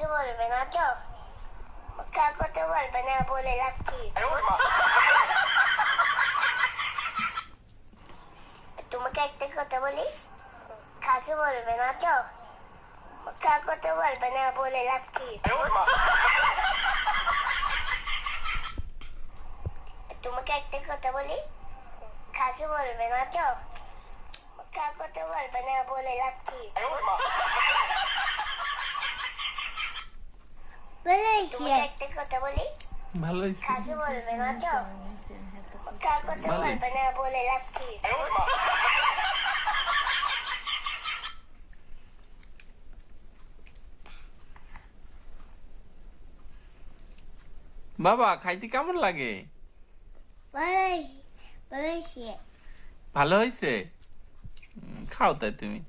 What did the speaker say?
কাকে বলবে না তো কাকে তো বলবে না বলে কি তোমাকে একটা কথা বলি কাকে বলবে না তো কাকে তো বলবে না বলে কি তোমাকে একটা কথা বলি কাকে বলবে না তো কাকে তো বলবে না বলে লাভ কি তোমাকে একটা কথা বলি? ভালো হয়েছে কাকে বলবে না তো? কাকে তো বলবে না বলে লাভ কি? বাবা খাইতে কেমন লাগে? ভালো হয়েছে খাও তাই তুমি।